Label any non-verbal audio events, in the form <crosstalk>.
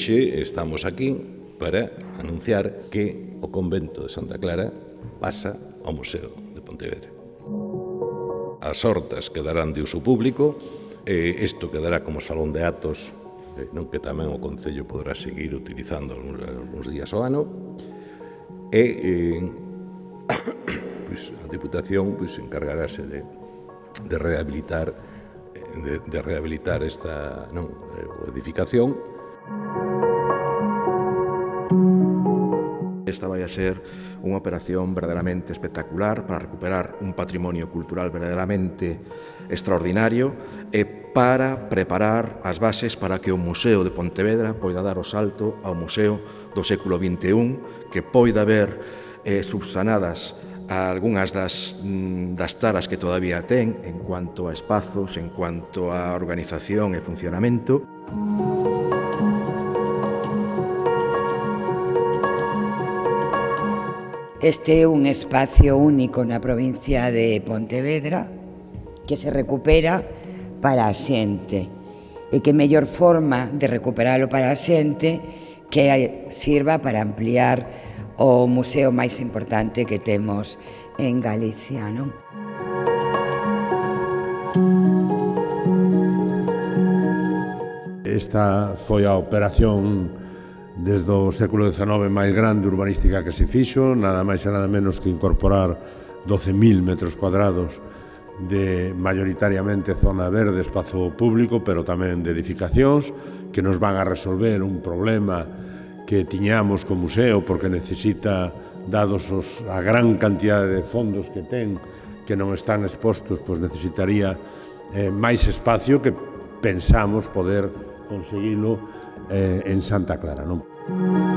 Hoxe estamos aquí para anunciar que o convento de Santa Clara pasa ao Museo de Pontevedra. As hortas quedarán de uso público, e isto quedará como salón de atos, non que tamén o Concello podrá seguir utilizando algúns días ao ano, e eh, <coughs> pois, a Diputación pois, encargarase de, de rehabilitar de, de rehabilitar esta non, eh, edificación. Esta vai a ser unha operación verdadeiramente espectacular para recuperar un patrimonio cultural verdadeiramente extraordinario e para preparar as bases para que o Museo de Pontevedra poida dar o salto ao Museo do século XXI, que poida ver eh, subsanadas algunhas das, mm, das taras que todavía ten en cuanto a espazos, en cuanto a organización e funcionamento. Este é un espacio único na provincia de Pontevedra que se recupera para a xente e que mellor forma de recuperalo para a xente que sirva para ampliar o museo máis importante que temos en Galicia, non? Esta foi a operación desde o século XIX máis grande urbanística que se fixo, nada máis e nada menos que incorporar 12.000 metros cuadrados de mayoritariamente zona verde, espazo público, pero tamén de edificacións, que nos van a resolver un problema que tiñamos co museo porque necesita dados os, a gran cantidade de fondos que ten que non están expostos pois necesitaría eh, máis espacio que pensamos poder conseguilo eh, en Santa Clara non?